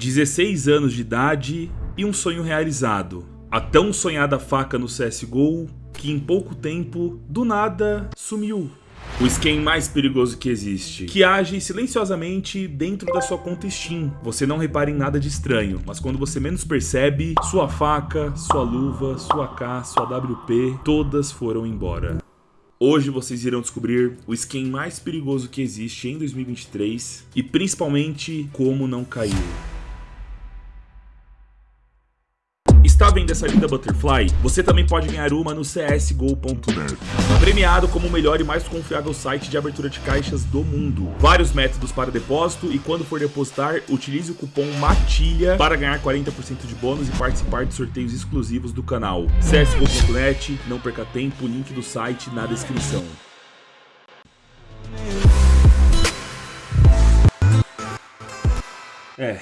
16 anos de idade e um sonho realizado. A tão sonhada faca no CSGO que em pouco tempo, do nada, sumiu. O skin mais perigoso que existe, que age silenciosamente dentro da sua conta Steam. Você não repara em nada de estranho, mas quando você menos percebe, sua faca, sua luva, sua K, sua WP, todas foram embora. Hoje vocês irão descobrir o skin mais perigoso que existe em 2023 e principalmente como não caiu. Está vendo essa linda Butterfly? Você também pode ganhar uma no csgo.net. Premiado como o melhor e mais confiável site de abertura de caixas do mundo. Vários métodos para depósito e quando for depositar, utilize o cupom MATILHA para ganhar 40% de bônus e participar de sorteios exclusivos do canal. csgo.net, não perca tempo, link do site na descrição. É,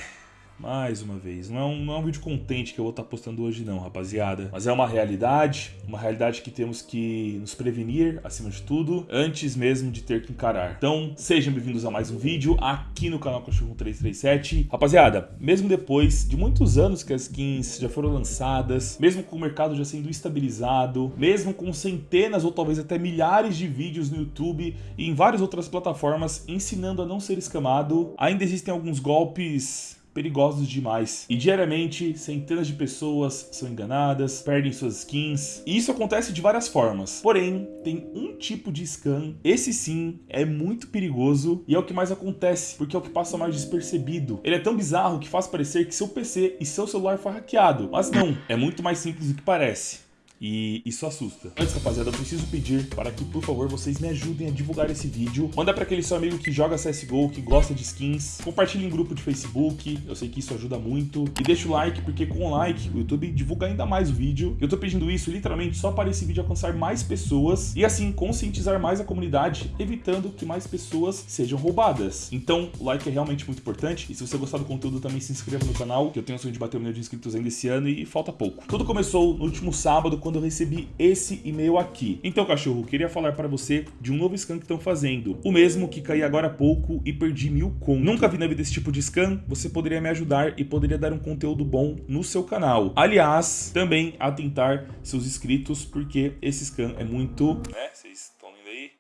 mais uma vez, não é, um, não é um vídeo contente que eu vou estar postando hoje não, rapaziada. Mas é uma realidade, uma realidade que temos que nos prevenir, acima de tudo, antes mesmo de ter que encarar. Então, sejam bem-vindos a mais um vídeo aqui no canal Cachorro 337. Rapaziada, mesmo depois de muitos anos que as skins já foram lançadas, mesmo com o mercado já sendo estabilizado, mesmo com centenas ou talvez até milhares de vídeos no YouTube e em várias outras plataformas ensinando a não ser escamado, ainda existem alguns golpes perigosos demais. E diariamente, centenas de pessoas são enganadas, perdem suas skins. E isso acontece de várias formas. Porém, tem um tipo de scam, esse sim é muito perigoso e é o que mais acontece, porque é o que passa mais despercebido. Ele é tão bizarro que faz parecer que seu PC e seu celular foi hackeado. Mas não, é muito mais simples do que parece. E isso assusta. Antes, rapaziada, eu preciso pedir para que, por favor, vocês me ajudem a divulgar esse vídeo. Manda para aquele seu amigo que joga CSGO, que gosta de skins. Compartilhe em grupo de Facebook, eu sei que isso ajuda muito. E deixa o like, porque com o like, o YouTube divulga ainda mais o vídeo. Eu tô pedindo isso literalmente só para esse vídeo alcançar mais pessoas e assim conscientizar mais a comunidade, evitando que mais pessoas sejam roubadas. Então, o like é realmente muito importante. E se você gostar do conteúdo, também se inscreva no canal, que eu tenho o sonho de bater um milhão de inscritos ainda esse ano e falta pouco. Tudo começou no último sábado, quando eu recebi esse e-mail aqui. Então, cachorro, queria falar para você de um novo scan que estão fazendo. O mesmo que caí agora há pouco e perdi mil com. Nunca vi na vida esse tipo de scan, você poderia me ajudar e poderia dar um conteúdo bom no seu canal. Aliás, também atentar seus inscritos, porque esse scan é muito... Né, vocês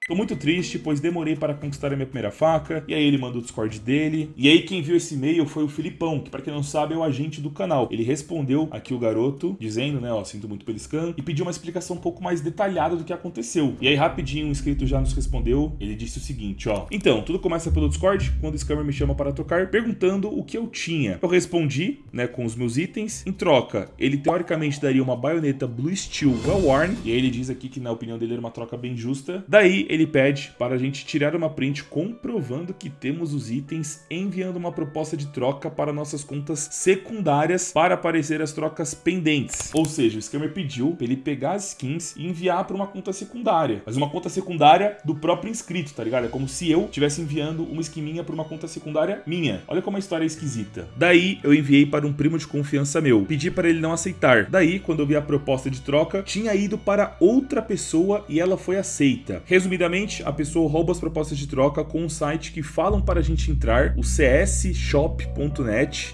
Tô muito triste, pois demorei para conquistar a minha primeira faca, e aí ele mandou o Discord dele. E aí quem viu esse e-mail foi o Filipão, que para quem não sabe é o agente do canal. Ele respondeu aqui o garoto, dizendo, né, ó, sinto muito pelo scan, e pediu uma explicação um pouco mais detalhada do que aconteceu. E aí rapidinho um inscrito já nos respondeu, ele disse o seguinte, ó. Então, tudo começa pelo Discord, quando o scammer me chama para tocar, perguntando o que eu tinha. Eu respondi, né, com os meus itens. Em troca, ele teoricamente daria uma baioneta Blue Steel Well Worn, e aí ele diz aqui que na opinião dele era uma troca bem justa. Daí ele ele pede para a gente tirar uma print comprovando que temos os itens, enviando uma proposta de troca para nossas contas secundárias para aparecer as trocas pendentes. Ou seja, o scammer pediu para ele pegar as skins e enviar para uma conta secundária. Mas uma conta secundária do próprio inscrito, tá ligado? É como se eu estivesse enviando uma skin minha para uma conta secundária minha. Olha como a história é esquisita. Daí eu enviei para um primo de confiança meu. Pedi para ele não aceitar. Daí, quando eu vi a proposta de troca, tinha ido para outra pessoa e ela foi aceita. Resumidamente, A pessoa rouba as propostas de troca com um site que falam para a gente entrar, o csshop.net.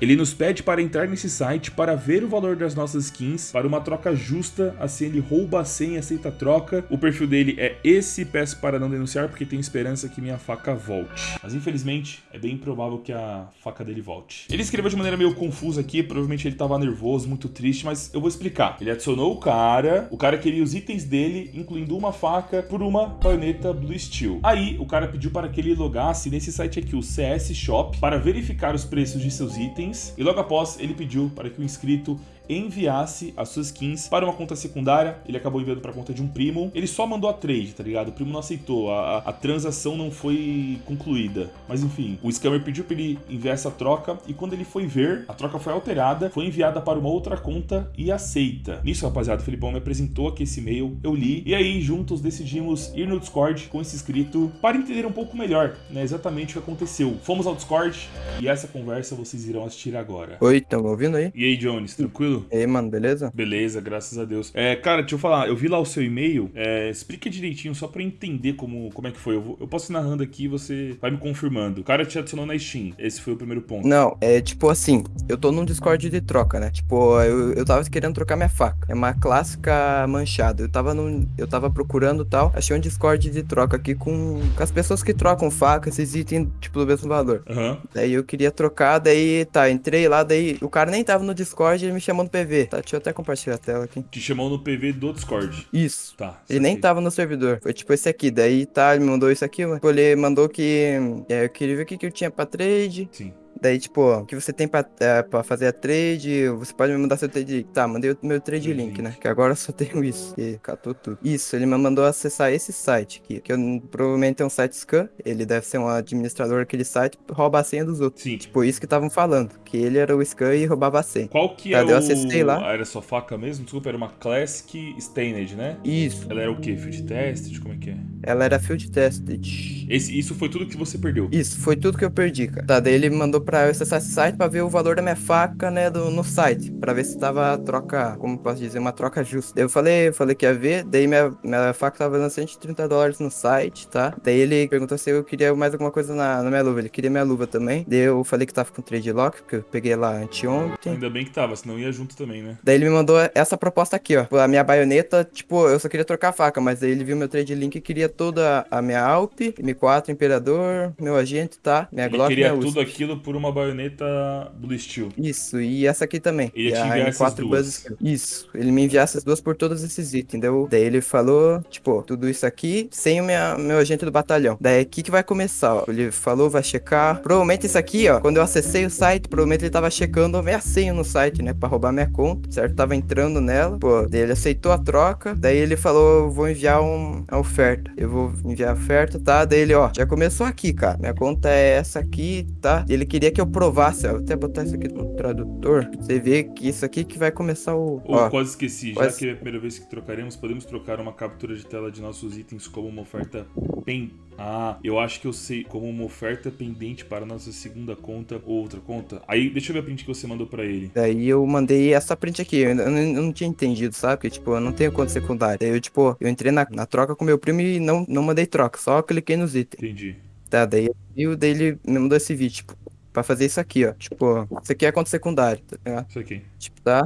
Ele nos pede para entrar nesse site para ver o valor das nossas skins para uma troca justa, assim ele rouba a senha aceita a troca. O perfil dele é esse, peço para não denunciar porque tenho esperança que minha faca volte. Mas infelizmente, é bem improvável que a faca dele volte. Ele escreveu de maneira meio confusa aqui, provavelmente ele estava nervoso, muito triste, mas eu vou explicar. Ele adicionou o cara, o cara queria os itens dele, incluindo uma faca, por uma baioneta Blue Steel. Aí o cara pediu para que ele logasse nesse site aqui, o CS Shop, para verificar os preços de seus itens e logo após ele pediu para que o inscrito enviasse as suas skins para uma conta secundária. Ele acabou enviando para a conta de um primo. Ele só mandou a trade, tá ligado? O primo não aceitou. A, a, transação não foi concluída. Mas enfim, o scammer pediu para ele enviar essa troca e quando ele foi ver, a troca foi alterada, foi enviada para uma outra conta e aceita. Nisso, rapaziada, o Felipão me apresentou aqui esse e-mail, eu li e aí juntos decidimos ir no Discord com esse inscrito para entender um pouco melhor, né, exatamente o que aconteceu. Fomos ao Discord e essa conversa vocês irão assistir agora. Oi, estão ouvindo aí? E aí, Jones, tranquilo? Tranquilo? E aí, mano, beleza? Beleza, graças a Deus. É, cara, deixa eu falar, eu vi lá o seu e-mail. É, explica direitinho, só pra eu entender como, como é que foi. Eu, vou- eu posso ir narrando aqui e você vai me confirmando. O cara te adicionou na Steam. Esse foi o primeiro ponto. Não, é tipo assim, eu tô num Discord de troca, né? Tipo, eu, eu tava querendo trocar minha faca. É uma clássica manchada. Eu tava num, eu tava procurando tal, achei um Discord de troca aqui com, com as pessoas que trocam faca, esses itens, tipo, do mesmo valor. Aham. Daí eu queria trocar, daí tá, entrei lá, daí o cara nem tava no Discord, ele me chamou no PV. Tá, deixa eu até compartilhar a tela aqui. Te chamou no PV do Discord. Isso. Tá. Ele nem tava no servidor. Foi tipo esse aqui. Daí tá, ele mandou isso aqui, mano. Ele mandou que. É, eu queria ver o que, que eu tinha pra trade. Sim. Daí, tipo, o que você tem pra, é, pra fazer a trade, você pode me mandar seu trade. Tá, mandei o meu trade Trade link, né? Que agora eu só tenho isso. E catou tudo. Isso, ele me mandou acessar esse site aqui. Que eu, provavelmente é um site scam. Ele deve ser um administrador daquele site, rouba a senha dos outros. Sim. Tipo, isso que estavam falando. Que ele era o scam e roubava a senha. Qual que Tá, é eu o... acessei lá. Ah, era sua faca mesmo? Desculpa, era uma Classic Stained, né? Isso. Ela era o quê? Field Test? Como é que é? Ela era field tested. Esse, isso foi tudo que você perdeu. Isso, foi tudo que eu perdi, cara. Tá, daí ele me mandou pra eu acessar esse site pra ver o valor da minha faca, né, do, no site. Pra ver se tava troca, como posso dizer, uma troca justa. Daí eu falei, eu falei que ia ver, daí minha, minha faca tava dando 130 dólares no site, tá? Daí ele perguntou se eu queria mais alguma coisa na, na minha luva. Ele queria minha luva também. Daí eu falei que tava com trade lock, porque eu peguei lá anteontem. Ainda bem que tava, senão ia junto também, né? Daí ele me mandou essa proposta aqui, ó. A minha baioneta, tipo, eu só queria trocar a faca, mas daí ele viu meu trade link e queria toda a minha Alp, M4 Imperador, meu agente, tá? Minha Ele Glock queria tudo aquilo por uma baioneta Blue Steel. Isso, e essa aqui também. Ele ia E te a enviar essas M4 duas. Buzz. Isso, ele me enviar essas duas por todos esses itens, entendeu? Daí ele falou, tipo, tudo isso aqui sem o minha, meu agente do batalhão. Daí aqui que vai começar, ó. Ele falou, vai checar. Provavelmente isso aqui, ó, quando eu acessei o site, provavelmente ele tava checando a minha senha no site, né? Pra roubar minha conta, certo? Tava entrando nela. Pô, daí ele aceitou a troca. Daí ele falou, vou enviar um, a oferta. Eu vou enviar a oferta, tá? Daí ele, ó, já começou aqui, cara. Minha conta é essa aqui, tá? Ele queria que eu provasse. Vou até botar isso aqui no tradutor. Você vê que isso aqui que vai começar o. Ou Ó, quase esqueci, já quase- que é a primeira vez que trocaremos, podemos trocar uma captura de tela de nossos itens como uma oferta pen. Ah, eu acho que eu sei, como uma oferta pendente para nossa segunda conta ou outra conta. Aí, deixa eu ver a print que você mandou pra ele. Daí eu mandei essa print aqui. Eu, eu não, eu não tinha entendido, sabe? Porque, tipo, eu não tenho conta secundária. Daí eu, tipo, eu entrei na, na troca com meu primo e não, não mandei troca. Só cliquei nos itens. Entendi. Tá, daí eu daí ele me mandou esse vídeo, tipo, pra fazer isso aqui, ó. Tipo, isso aqui é conta secundária, tá ligado? Isso aqui. Tipo, tá?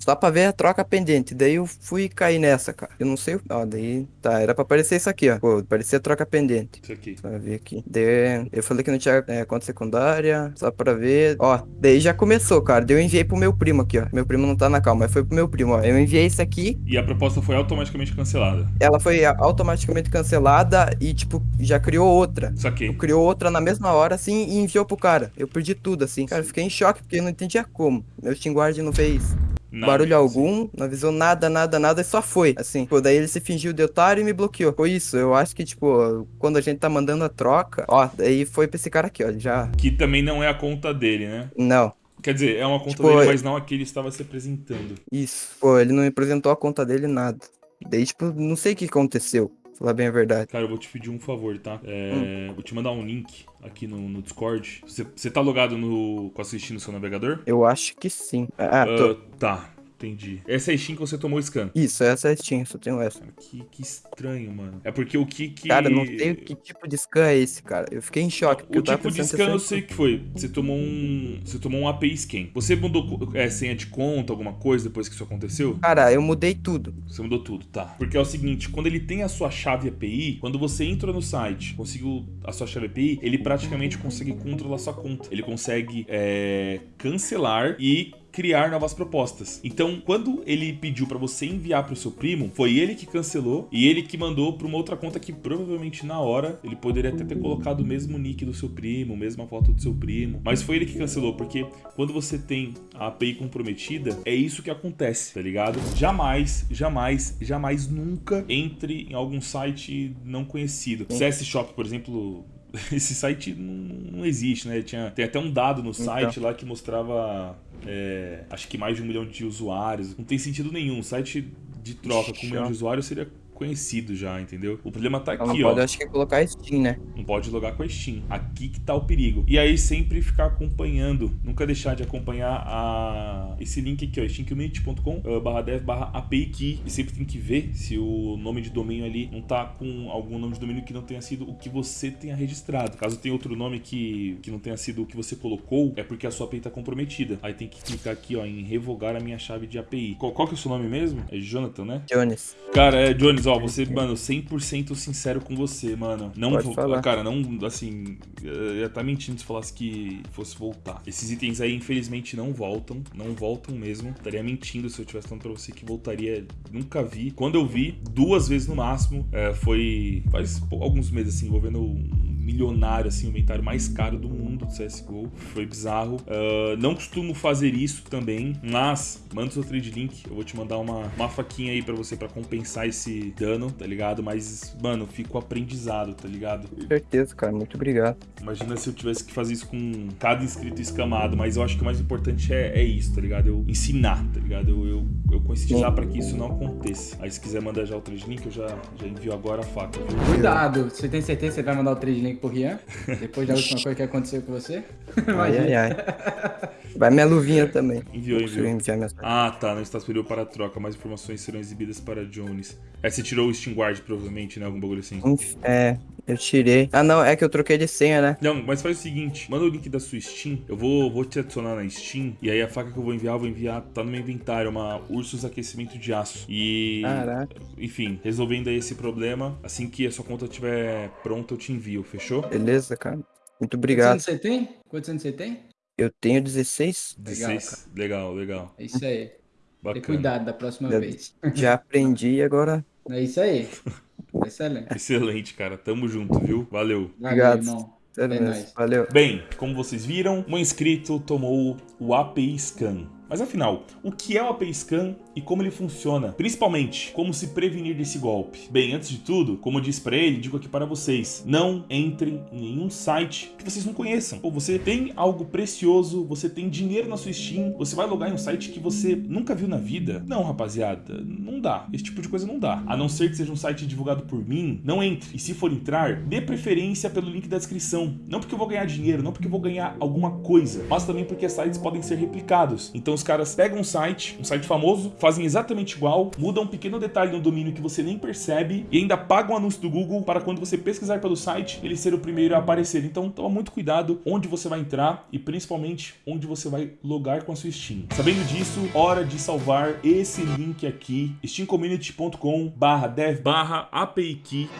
Só pra ver a troca pendente. Daí eu fui cair nessa, cara. Eu não sei. o- Ó, daí. Tá, era pra aparecer isso aqui, ó. Pô, parecia a troca pendente. Isso aqui. Pra ver aqui. Daí, eu falei que não tinha é, conta secundária. Só pra ver. Ó, daí já começou, cara. Daí eu enviei pro meu primo aqui, ó. Meu primo não tá na calma, mas foi pro meu primo, ó. Eu enviei isso aqui. E a proposta foi automaticamente cancelada. Ela foi automaticamente cancelada e, tipo, já criou outra. Isso aqui. Criou outra na mesma hora, assim, e enviou pro cara. Eu perdi tudo, assim. Cara, eu fiquei em choque, porque eu não entendia como. Meu Steam Guard não fez Barulho algum, não avisou nada, nada, nada, e só foi, assim. Pô, daí ele se fingiu de otário e me bloqueou. Foi isso, eu acho que, tipo, quando a gente tá mandando a troca, ó, daí foi pra esse cara aqui, ó, já... Que também não é a conta dele, né? Não, Quer dizer, é uma conta Tipo, dele, é- mas não a que ele estava se apresentando. isso. Pô, ele não me apresentou a conta dele, nada. Daí, tipo, não sei o que aconteceu, falar bem a verdade. Cara, eu vou te pedir um favor, tá? É, Hum. Vou te mandar um link aqui no, no Discord. Você, tá logado no, com a Steam no seu navegador? Eu acho que sim. Ah, tô... Ah, tá, entendi. Essa é a Steam que você tomou o scan. Isso, essa é a Steam, só tenho essa. Cara, que, que estranho, mano. É porque o que que... Cara, eu não sei que tipo de scan é esse, cara. Eu fiquei em choque, porque O eu tava tipo de scan eu que sei que foi. Você tomou um. Você tomou um API scan. Você mudou é, senha de conta, alguma coisa depois que isso aconteceu? Cara, eu mudei tudo. Você mudou tudo, tá. Porque é o seguinte, quando ele tem a sua chave API, quando você entra no site, conseguiu a sua chave API, ele praticamente consegue controlar sua conta. Ele consegue é, cancelar e criar novas propostas. Então, quando ele pediu pra você enviar pro seu primo, foi ele que cancelou e ele que mandou pra uma outra conta que provavelmente na hora ele poderia até ter colocado o mesmo nick do seu primo, mesma foto do seu primo, mas foi ele que cancelou porque quando você tem a API comprometida, é isso que acontece, tá ligado? Jamais, jamais, jamais nunca entre em algum site não conhecido. CS Shop, por exemplo, esse site não, não existe, né? Tinha, tem até um dado no site lá que mostrava, é, acho que mais de um milhão de usuários. Não tem sentido nenhum. Um site de troca com um milhão de usuários seria conhecido já, entendeu? O problema tá Então não aqui, pode, ó. acho que colocar Steam, né? Não pode logar com a Steam. Aqui que tá o perigo. E aí sempre ficar acompanhando. Nunca deixar de acompanhar a... esse link aqui, ó. steamcommunity.com uh, barra dev barra API key. E sempre tem que ver se o nome de domínio ali não tá com algum nome de domínio que não tenha sido o que você tenha registrado. Caso tenha outro nome que, que não tenha sido o que você colocou, é porque a sua API tá comprometida. Aí tem que clicar aqui, ó, em revogar a minha chave de API. Qual, qual que é o seu nome mesmo? É Jonathan, né? Jones. Cara, é, Jones, ó, você, mano, 100% sincero com você, mano. Não Pode vou, falar. cara, não, assim, eu ia estar mentindo se falasse que fosse voltar. Esses itens aí, infelizmente, não voltam, não voltam mesmo. Estaria mentindo se eu tivesse falando pra você que voltaria. Nunca vi. Quando eu vi, duas vezes no máximo, é, foi faz pô, alguns meses, assim, envolvendo um milionário, assim, o inventário mais caro do mundo do CSGO. Foi bizarro. Ah, não costumo fazer isso também, mas manda o seu trade link. Eu vou te mandar uma, uma faquinha aí pra você pra compensar esse dano, tá ligado? Mas, mano, fica o aprendizado, tá ligado? Com certeza, cara. Muito obrigado. Imagina se eu tivesse que fazer isso com cada inscrito escamado, mas eu acho que o mais importante é, é isso, tá ligado? Eu ensinar, tá ligado? Eu, eu, eu conscientizar pra que isso não aconteça. Aí se quiser mandar já o trade link, eu já, já envio agora a faca, viu? Cuidado, você tem certeza que você vai mandar o trade link pro Rian? Depois da última coisa que aconteceu com você? Ai, ai, ai. Vai minha luvinha também. Enviou, enviou. enviar minhas Ah, tá. Não está disponível para troca. Mais informações serão exibidas para Jones. É, você tirou o Steam Guard, provavelmente, né? Algum bagulho assim. É, eu tirei. Ah, não, é que eu troquei de senha, né? Não, mas faz o seguinte, manda o link da sua Steam, eu vou, vou te adicionar na Steam, e aí a faca que eu vou enviar, eu vou enviar, tá no meu inventário, é uma Ursus Aquecimento de Aço. E, Caraca. enfim, resolvendo aí esse problema, assim que a sua conta estiver pronta, eu te envio, fechou? Beleza, cara. Muito Quantos obrigado. anos você tem? Quantos anos você tem? Eu tenho 16. Legal, 16? Legal, legal. É isso aí. Bacana. cuidado da próxima Deve- vez. Já aprendi e agora. É isso aí. Excelente. Excelente, cara. Tamo junto, viu? Valeu. Valeu, Obrigado. irmão. Sério É nóis. Valeu. Bem, como vocês viram, um inscrito tomou o API Scan. Mas afinal, o que é o API Scan e como ele funciona? Principalmente, como se prevenir desse golpe? Bem, antes de tudo, como eu disse pra ele, digo aqui para vocês, não entrem em nenhum site que vocês não conheçam. Ou você tem algo precioso, você tem dinheiro na sua Steam, você vai logar em um site que você nunca viu na vida? Não, rapaziada, não dá. Esse tipo de coisa não dá. A não ser que seja um site divulgado por mim, não entre. E se for entrar, dê preferência pelo link da descrição. Não porque eu vou ganhar dinheiro, não porque eu vou ganhar alguma coisa, mas também porque sites podem ser replicados. Então os caras pegam um site, um site famoso, fazem exatamente igual, mudam um pequeno detalhe no domínio que você nem percebe e ainda pagam um anúncio do Google para quando você pesquisar pelo site, ele ser o primeiro a aparecer. Então toma muito cuidado onde você vai entrar e principalmente onde você vai logar com a sua Steam. Sabendo disso, hora de salvar esse link aqui, steamcommunity.com barra dev barra.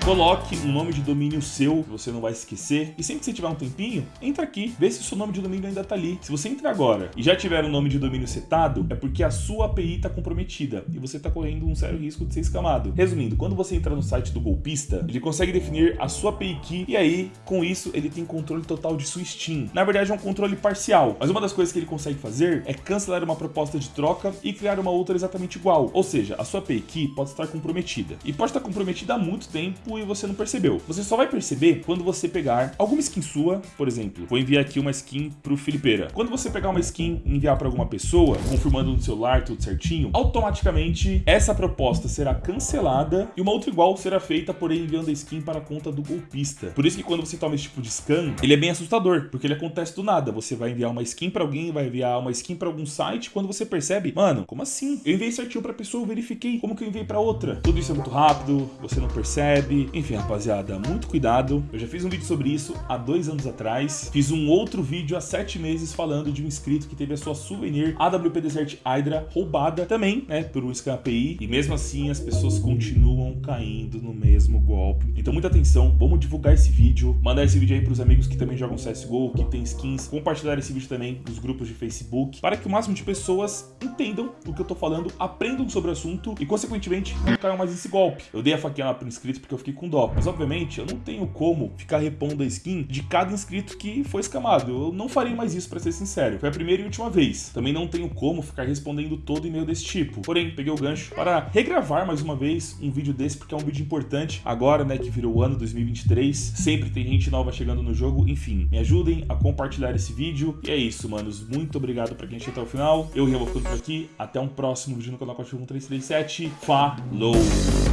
Coloque um nome de domínio seu, que você não vai esquecer. E sempre que você tiver um tempinho, entra aqui, vê se o seu nome de domínio ainda tá ali. Se você entrar agora e já tiver um nome de domínio setado, é porque a sua API tá comprometida e você tá correndo um sério risco de ser escamado. Resumindo, quando você entra no site do golpista, ele consegue definir a sua API key e aí, com isso, ele tem controle total de sua Steam. Na verdade, é um controle parcial, mas uma das coisas que ele consegue fazer é cancelar uma proposta de troca e criar uma outra exatamente igual. Ou seja, a sua API key pode estar comprometida. E pode estar comprometida há muito tempo e você não percebeu. Você só vai perceber quando você pegar alguma skin sua, por exemplo, vou enviar aqui uma skin pro Felipeira. Quando você pegar uma skin e enviar para alguma pessoa, confirmando no celular tudo certinho, automaticamente essa proposta será cancelada e uma outra igual será feita, porém enviando a skin para a conta do golpista. Por isso que quando você toma esse tipo de scan, ele é bem assustador, porque ele acontece do nada. Você vai enviar uma skin para alguém, vai enviar uma skin para algum site, quando você percebe, mano, como assim? Eu enviei certinho pra pessoa, eu verifiquei, como que eu enviei para outra? Tudo isso é muito rápido, você não percebe. Enfim, rapaziada, muito cuidado. Eu já fiz um vídeo sobre isso há dois anos atrás. Fiz um outro vídeo há sete meses falando de um inscrito que teve a sua souvenir AWP Desert Hydra roubada também, né, Scam API. E mesmo assim, as pessoas continuam caindo no mesmo golpe. Então, muita atenção, vamos divulgar esse vídeo, mandar esse vídeo aí pros amigos que também jogam CSGO, que tem skins, compartilhar esse vídeo também nos grupos de Facebook, para que o máximo de pessoas entendam o que eu tô falando, aprendam sobre o assunto e, consequentemente, não caiam mais nesse golpe. Eu dei a faquinha lá pro inscrito porque eu fiquei com dó, mas obviamente eu não tenho como ficar repondo a skin de cada inscrito que foi escamado. Eu não farei mais isso, pra ser sincero. Foi a primeira e última vez. Também não tenho como ficar respondendo todo e-mail desse tipo. Porém, peguei o gancho para regravar mais uma vez um vídeo desse, porque é um vídeo importante. Agora, né, que virou o ano 2023, sempre tem gente nova chegando no jogo. Enfim, me ajudem a compartilhar esse vídeo. E é isso, manos. Muito obrigado pra quem chegou até o final. Eu, vou ficando por aqui. Até um próximo vídeo no canal Cachorro 1337. Falou!